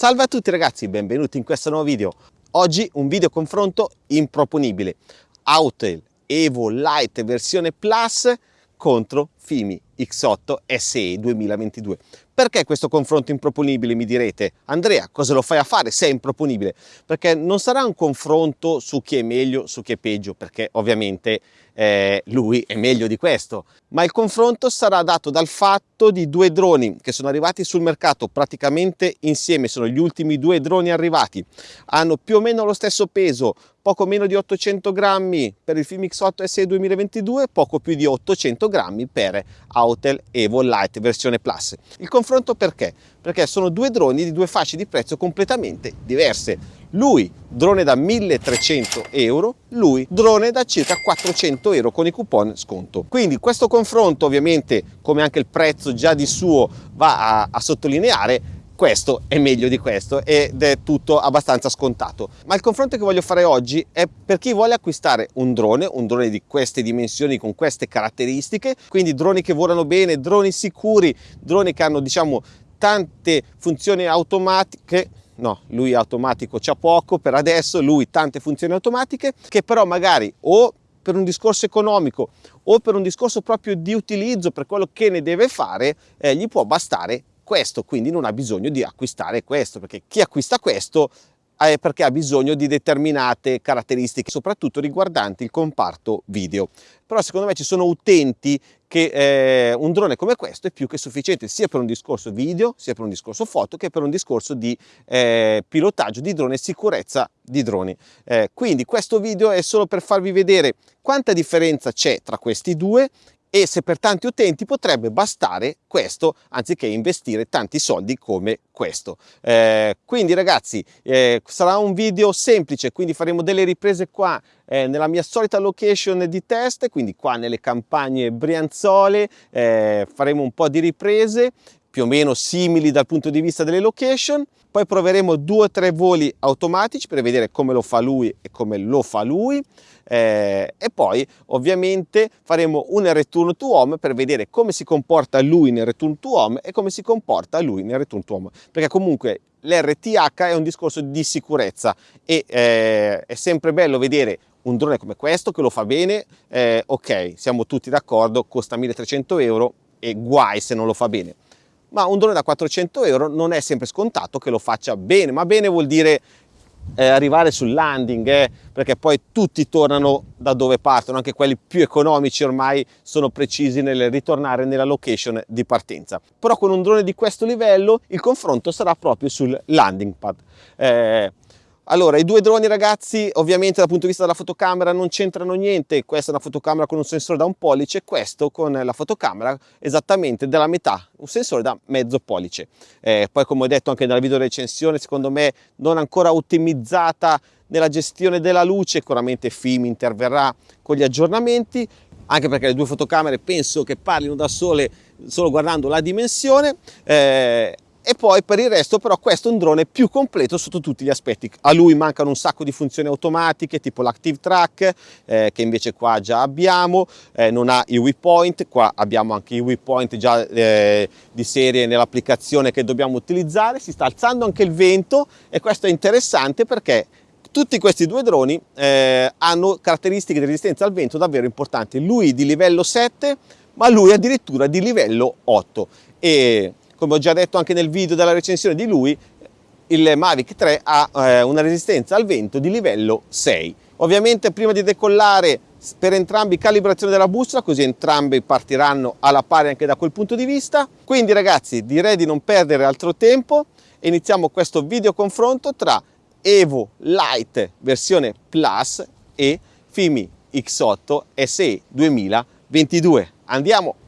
Salve a tutti ragazzi, benvenuti in questo nuovo video. Oggi un video confronto improponibile. Autel Evo Lite versione Plus contro Fimi X8 SE 2022. Perché questo confronto improponibile mi direte? Andrea, cosa lo fai a fare se è improponibile? Perché non sarà un confronto su chi è meglio, su chi è peggio, perché ovviamente eh, lui è meglio di questo, ma il confronto sarà dato dal fatto di due droni che sono arrivati sul mercato praticamente insieme, sono gli ultimi due droni arrivati, hanno più o meno lo stesso peso, poco meno di 800 grammi per il Filmix 8 SE 2022, poco più di 800 grammi per Autel Evo Lite versione Plus. Il confronto perché? Perché sono due droni di due fasce di prezzo completamente diverse lui drone da 1300 euro, lui drone da circa 400 euro con i coupon sconto. Quindi questo confronto ovviamente come anche il prezzo già di suo va a, a sottolineare questo è meglio di questo ed è tutto abbastanza scontato. Ma il confronto che voglio fare oggi è per chi vuole acquistare un drone, un drone di queste dimensioni, con queste caratteristiche, quindi droni che volano bene, droni sicuri, droni che hanno diciamo tante funzioni automatiche no, lui automatico c'ha poco per adesso, lui tante funzioni automatiche che però magari o per un discorso economico o per un discorso proprio di utilizzo per quello che ne deve fare, eh, gli può bastare questo, quindi non ha bisogno di acquistare questo, perché chi acquista questo è perché ha bisogno di determinate caratteristiche, soprattutto riguardanti il comparto video. Però secondo me ci sono utenti che eh, un drone come questo è più che sufficiente sia per un discorso video, sia per un discorso foto, che per un discorso di eh, pilotaggio di drone e sicurezza di droni. Eh, quindi questo video è solo per farvi vedere quanta differenza c'è tra questi due e se per tanti utenti potrebbe bastare questo anziché investire tanti soldi come questo. Eh, quindi ragazzi eh, sarà un video semplice, quindi faremo delle riprese qua eh, nella mia solita location di test, quindi qua nelle campagne Brianzole eh, faremo un po' di riprese più o meno simili dal punto di vista delle location poi proveremo due o tre voli automatici per vedere come lo fa lui e come lo fa lui eh, e poi ovviamente faremo un return to home per vedere come si comporta lui nel return to home e come si comporta lui nel return to home. Perché comunque l'RTH è un discorso di sicurezza e eh, è sempre bello vedere un drone come questo che lo fa bene eh, ok siamo tutti d'accordo costa 1300 euro e guai se non lo fa bene ma un drone da 400 euro non è sempre scontato che lo faccia bene, ma bene vuol dire eh, arrivare sul landing, eh, perché poi tutti tornano da dove partono, anche quelli più economici ormai sono precisi nel ritornare nella location di partenza. Però con un drone di questo livello il confronto sarà proprio sul landing pad. Eh, allora, i due droni ragazzi, ovviamente dal punto di vista della fotocamera non c'entrano niente, questa è una fotocamera con un sensore da un pollice, questo con la fotocamera esattamente della metà, un sensore da mezzo pollice. Eh, poi come ho detto anche nella video recensione, secondo me non ancora ottimizzata nella gestione della luce, sicuramente FIM interverrà con gli aggiornamenti, anche perché le due fotocamere penso che parlino da sole solo guardando la dimensione. Eh, e poi per il resto però questo è un drone più completo sotto tutti gli aspetti. A lui mancano un sacco di funzioni automatiche tipo l'active track eh, che invece qua già abbiamo eh, non ha i waypoint qua abbiamo anche i waypoint già eh, di serie nell'applicazione che dobbiamo utilizzare. Si sta alzando anche il vento e questo è interessante perché tutti questi due droni eh, hanno caratteristiche di resistenza al vento davvero importanti. Lui di livello 7 ma lui addirittura di livello 8 e come ho già detto anche nel video della recensione di lui, il Mavic 3 ha eh, una resistenza al vento di livello 6. Ovviamente prima di decollare per entrambi calibrazione della bussola, così entrambi partiranno alla pari anche da quel punto di vista. Quindi ragazzi direi di non perdere altro tempo e iniziamo questo video confronto tra Evo Lite versione Plus e Fimi X8 SE 2022. Andiamo!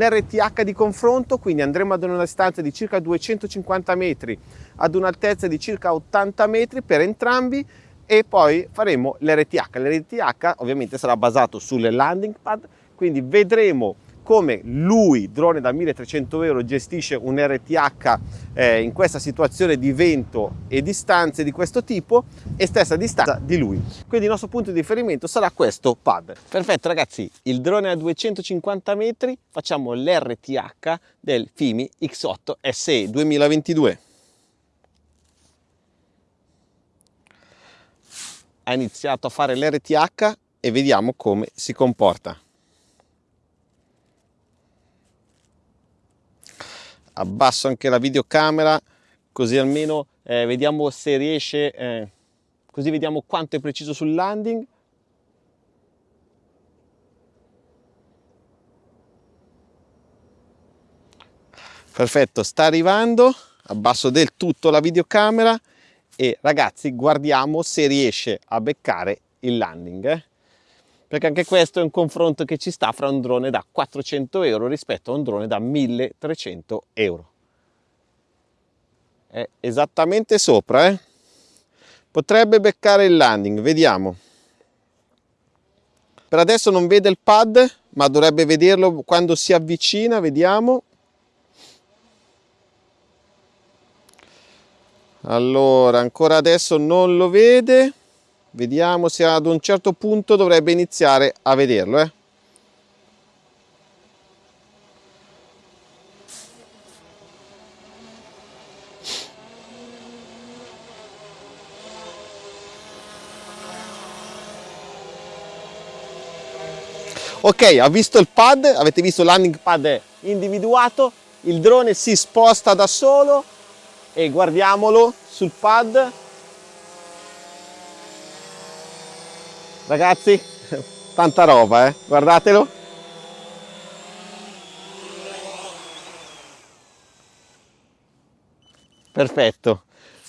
Un RTH di confronto, quindi andremo ad una distanza di circa 250 metri ad un'altezza di circa 80 metri per entrambi e poi faremo l'RTH. L'RTH ovviamente sarà basato sulle landing pad, quindi vedremo come lui, drone da 1300 euro, gestisce un RTH eh, in questa situazione di vento e distanze di questo tipo e stessa distanza di lui. Quindi il nostro punto di riferimento sarà questo pad. Perfetto ragazzi, il drone a 250 metri, facciamo l'RTH del Fimi X8 SE 2022. Ha iniziato a fare l'RTH e vediamo come si comporta. Abbasso anche la videocamera così almeno eh, vediamo se riesce eh, così vediamo quanto è preciso sul landing perfetto sta arrivando abbasso del tutto la videocamera e ragazzi guardiamo se riesce a beccare il landing eh? Perché anche questo è un confronto che ci sta fra un drone da 400 euro rispetto a un drone da 1300 euro. È esattamente sopra, eh? Potrebbe beccare il landing, vediamo. Per adesso non vede il pad, ma dovrebbe vederlo quando si avvicina, vediamo. Allora, ancora adesso non lo vede Vediamo se ad un certo punto dovrebbe iniziare a vederlo. Eh. Ok, ha visto il pad, avete visto landing pad individuato, il drone si sposta da solo e guardiamolo sul pad Ragazzi, tanta roba, eh? Guardatelo. Perfetto.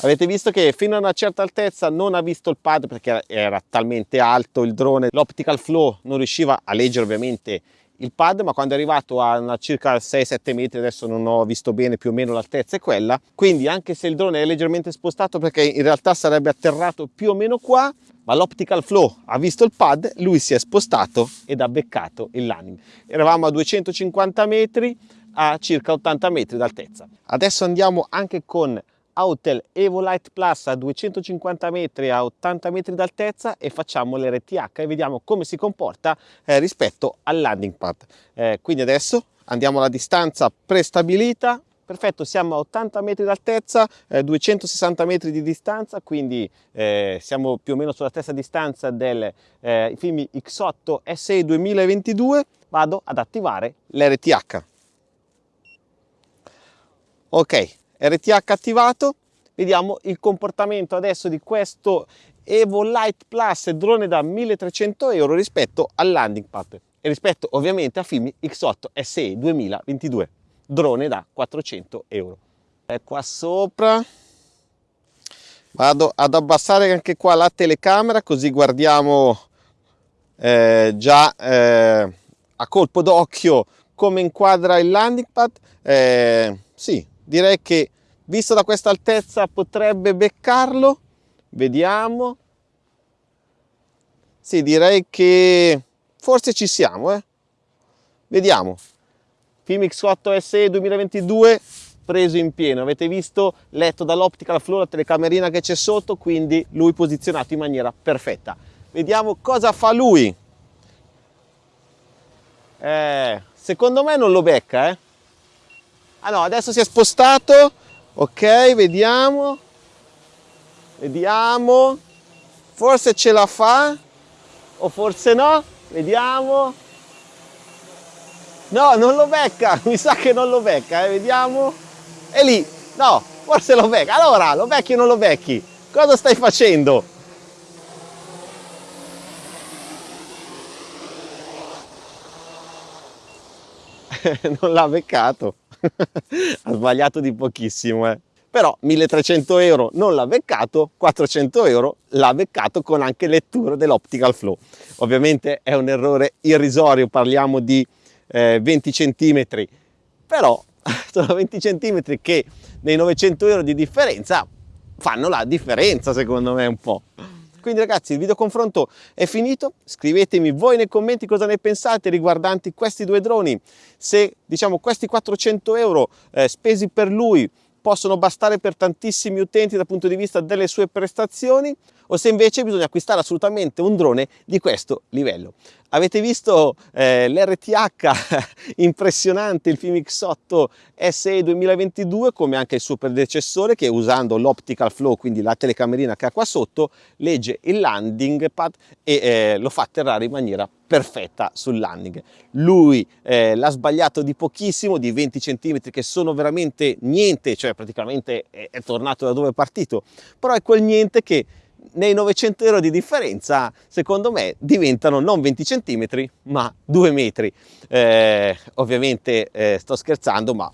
Avete visto che fino a una certa altezza non ha visto il pad perché era talmente alto il drone, l'optical flow non riusciva a leggere ovviamente il pad ma quando è arrivato a circa 6-7 metri adesso non ho visto bene più o meno l'altezza è quella quindi anche se il drone è leggermente spostato perché in realtà sarebbe atterrato più o meno qua ma l'optical flow ha visto il pad, lui si è spostato ed ha beccato il landing. Eravamo a 250 metri a circa 80 metri d'altezza. Adesso andiamo anche con Autel Evolite Plus a 250 metri a 80 metri d'altezza e facciamo l'RTH e vediamo come si comporta eh, rispetto al landing pad. Eh, quindi adesso andiamo alla distanza prestabilita. Perfetto siamo a 80 metri d'altezza eh, 260 metri di distanza quindi eh, siamo più o meno sulla stessa distanza del eh, Fimi X8 SE 2022 vado ad attivare l'RTH ok RTH attivato vediamo il comportamento adesso di questo Evo Light Plus drone da 1300 euro rispetto al landing pad e rispetto ovviamente a Fimi X8 SE 2022 drone da 400 euro. È qua sopra, vado ad abbassare anche qua la telecamera così guardiamo eh, già eh, a colpo d'occhio come inquadra il landing pad. Eh, sì, direi che visto da questa altezza potrebbe beccarlo. Vediamo. Sì, direi che forse ci siamo, eh. Vediamo. Filmix 8 SE 2022 preso in pieno, avete visto, letto dall'optical flow la telecamerina che c'è sotto, quindi lui posizionato in maniera perfetta. Vediamo cosa fa lui. Eh, secondo me non lo becca, eh. No, adesso si è spostato, ok, vediamo, vediamo, forse ce la fa, o forse no, vediamo, No, non lo becca, mi sa che non lo becca, eh? vediamo. È lì, no, forse lo becca. Allora, lo becchi o non lo becchi? Cosa stai facendo? non l'ha beccato. ha sbagliato di pochissimo, eh. Però 1300 euro non l'ha beccato, 400 euro l'ha beccato con anche lettura dell'optical flow. Ovviamente è un errore irrisorio, parliamo di eh, 20 cm, però sono 20 cm che nei 900 euro di differenza fanno la differenza secondo me un po'. Quindi ragazzi il video confronto è finito, scrivetemi voi nei commenti cosa ne pensate riguardanti questi due droni, se diciamo questi 400 euro eh, spesi per lui possono bastare per tantissimi utenti dal punto di vista delle sue prestazioni o se invece bisogna acquistare assolutamente un drone di questo livello. Avete visto eh, l'RTH impressionante, il film X8 SE 2022, come anche il suo predecessore che usando l'optical flow, quindi la telecamerina che ha qua sotto, legge il landing pad e eh, lo fa atterrare in maniera perfetta sul landing. Lui eh, l'ha sbagliato di pochissimo, di 20 cm che sono veramente niente, cioè praticamente è, è tornato da dove è partito, però è quel niente che nei 900 euro di differenza secondo me diventano non 20 cm ma 2 metri. Eh, ovviamente eh, sto scherzando ma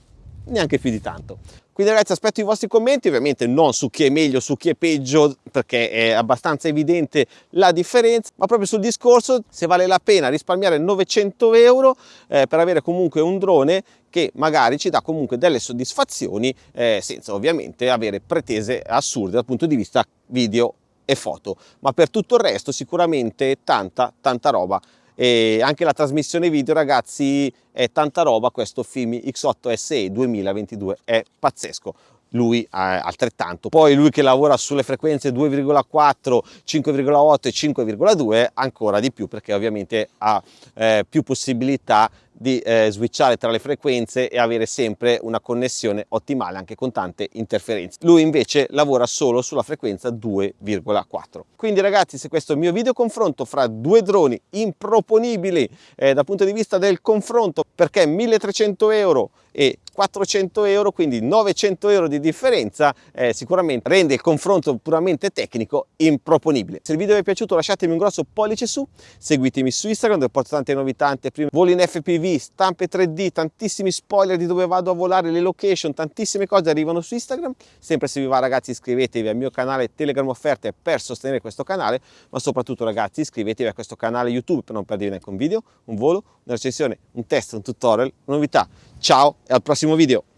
neanche più di tanto. Quindi ragazzi aspetto i vostri commenti. Ovviamente non su chi è meglio su chi è peggio perché è abbastanza evidente la differenza ma proprio sul discorso se vale la pena risparmiare 900 euro eh, per avere comunque un drone che magari ci dà comunque delle soddisfazioni eh, senza ovviamente avere pretese assurde dal punto di vista video e foto, ma per tutto il resto sicuramente tanta, tanta roba. E anche la trasmissione video ragazzi è tanta roba, questo Fimi X8 SE 2022 è pazzesco lui altrettanto. Poi lui che lavora sulle frequenze 2,4, 5,8 e 5,2 ancora di più perché ovviamente ha eh, più possibilità di eh, switchare tra le frequenze e avere sempre una connessione ottimale anche con tante interferenze. Lui invece lavora solo sulla frequenza 2,4. Quindi ragazzi se questo è il mio video confronto fra due droni improponibili eh, dal punto di vista del confronto perché 1300 euro e 400 euro quindi 900 euro di differenza eh, sicuramente rende il confronto puramente tecnico improponibile se il video vi è piaciuto lasciatemi un grosso pollice su seguitemi su Instagram dove porto tante novità anteprime voli in FPV stampe 3D tantissimi spoiler di dove vado a volare le location tantissime cose arrivano su Instagram. Sempre se vi va ragazzi iscrivetevi al mio canale Telegram offerte per sostenere questo canale ma soprattutto ragazzi iscrivetevi a questo canale YouTube per non perdervi neanche un video un volo una recensione un test un tutorial una novità. Ciao e al prossimo video